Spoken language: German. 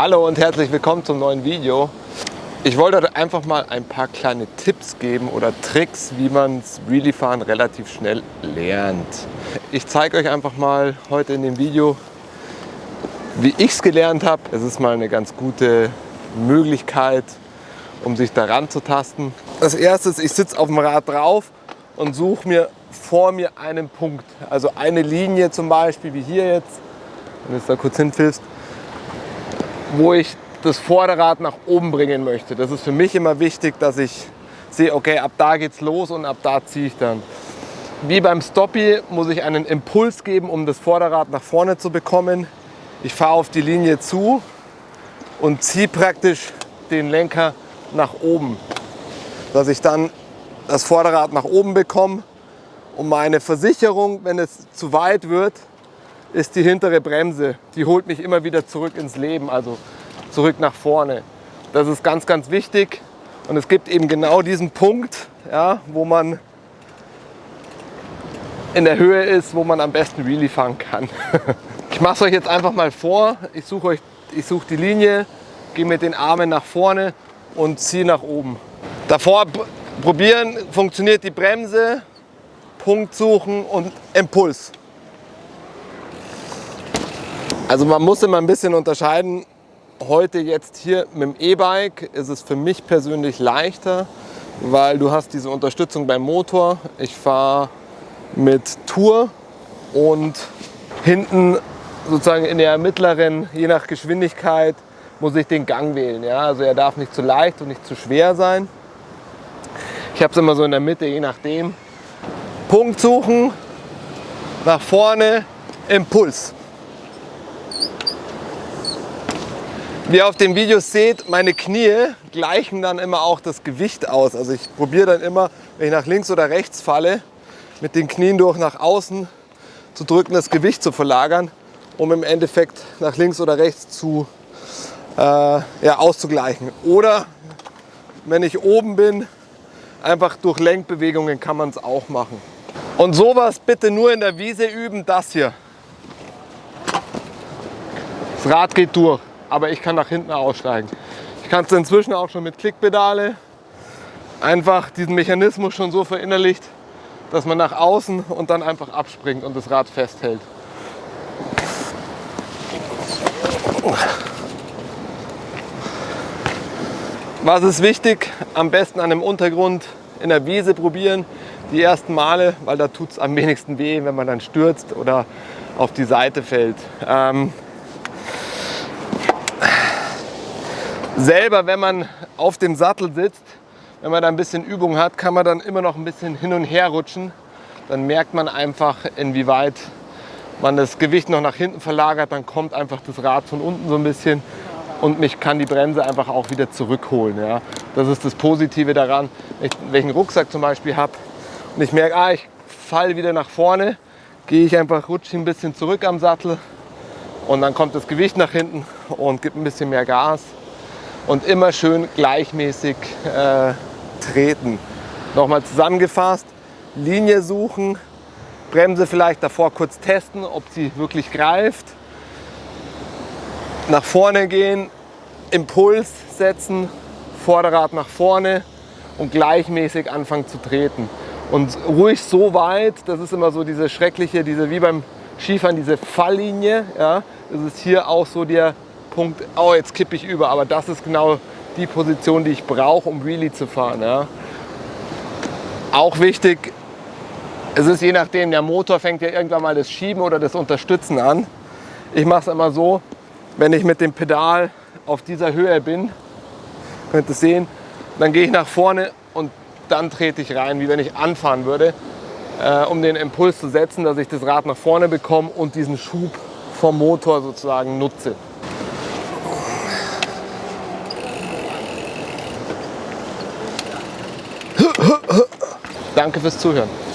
Hallo und herzlich willkommen zum neuen Video. Ich wollte euch einfach mal ein paar kleine Tipps geben oder Tricks, wie man Wheelie-Fahren relativ schnell lernt. Ich zeige euch einfach mal heute in dem Video, wie ich es gelernt habe. Es ist mal eine ganz gute Möglichkeit, um sich daran zu tasten. Als erstes, ich sitze auf dem Rad drauf und suche mir vor mir einen Punkt. Also eine Linie zum Beispiel, wie hier jetzt, wenn du es da kurz hinpfiffst, wo ich das Vorderrad nach oben bringen möchte. Das ist für mich immer wichtig, dass ich sehe, okay, ab da geht's los und ab da ziehe ich dann. Wie beim Stoppie muss ich einen Impuls geben, um das Vorderrad nach vorne zu bekommen. Ich fahre auf die Linie zu und ziehe praktisch den Lenker nach oben, dass ich dann das Vorderrad nach oben bekomme und meine Versicherung, wenn es zu weit wird, ist die hintere Bremse. Die holt mich immer wieder zurück ins Leben, also zurück nach vorne. Das ist ganz, ganz wichtig. Und es gibt eben genau diesen Punkt, ja, wo man in der Höhe ist, wo man am besten Wheelie fahren kann. ich mache es euch jetzt einfach mal vor. Ich suche euch, ich suche die Linie, gehe mit den Armen nach vorne und ziehe nach oben. Davor probieren, funktioniert die Bremse, Punkt suchen und Impuls. Also man muss immer ein bisschen unterscheiden. Heute jetzt hier mit dem E-Bike ist es für mich persönlich leichter, weil du hast diese Unterstützung beim Motor. Ich fahre mit Tour und hinten sozusagen in der mittleren, je nach Geschwindigkeit, muss ich den Gang wählen. Ja? Also er darf nicht zu leicht und nicht zu schwer sein. Ich habe es immer so in der Mitte, je nachdem. Punkt suchen, nach vorne, Impuls. Wie ihr auf dem Video seht, meine Knie gleichen dann immer auch das Gewicht aus. Also ich probiere dann immer, wenn ich nach links oder rechts falle, mit den Knien durch nach außen zu drücken, das Gewicht zu verlagern, um im Endeffekt nach links oder rechts zu äh, ja, auszugleichen. Oder wenn ich oben bin, einfach durch Lenkbewegungen kann man es auch machen. Und sowas bitte nur in der Wiese üben, das hier. Das Rad geht durch aber ich kann nach hinten aussteigen. Ich kann es inzwischen auch schon mit Klickpedale. Einfach diesen Mechanismus schon so verinnerlicht, dass man nach außen und dann einfach abspringt und das Rad festhält. Was ist wichtig? Am besten an einem Untergrund in der Wiese probieren, die ersten Male, weil da tut es am wenigsten weh, wenn man dann stürzt oder auf die Seite fällt. Ähm, selber, wenn man auf dem Sattel sitzt, wenn man da ein bisschen Übung hat, kann man dann immer noch ein bisschen hin und her rutschen. Dann merkt man einfach, inwieweit man das Gewicht noch nach hinten verlagert. Dann kommt einfach das Rad von unten so ein bisschen und mich kann die Bremse einfach auch wieder zurückholen. Ja. Das ist das Positive daran, wenn ich welchen Rucksack zum Beispiel habe und ich merke, ah, ich falle wieder nach vorne, gehe ich einfach, rutsche ein bisschen zurück am Sattel und dann kommt das Gewicht nach hinten und gibt ein bisschen mehr Gas und immer schön gleichmäßig äh, treten. Nochmal zusammengefasst, Linie suchen, Bremse vielleicht davor kurz testen, ob sie wirklich greift. Nach vorne gehen, Impuls setzen, Vorderrad nach vorne und gleichmäßig anfangen zu treten. Und ruhig so weit, das ist immer so diese schreckliche, diese wie beim Skifahren, diese Falllinie. Ja, das ist hier auch so der Punkt, oh jetzt kippe ich über, aber das ist genau die Position, die ich brauche, um Wheelie zu fahren. Ja. Auch wichtig, es ist je nachdem, der Motor fängt ja irgendwann mal das Schieben oder das Unterstützen an. Ich mache es immer so, wenn ich mit dem Pedal auf dieser Höhe bin, könnt ihr sehen, dann gehe ich nach vorne und dann trete ich rein, wie wenn ich anfahren würde, äh, um den Impuls zu setzen, dass ich das Rad nach vorne bekomme und diesen Schub vom Motor sozusagen nutze. Danke fürs Zuhören.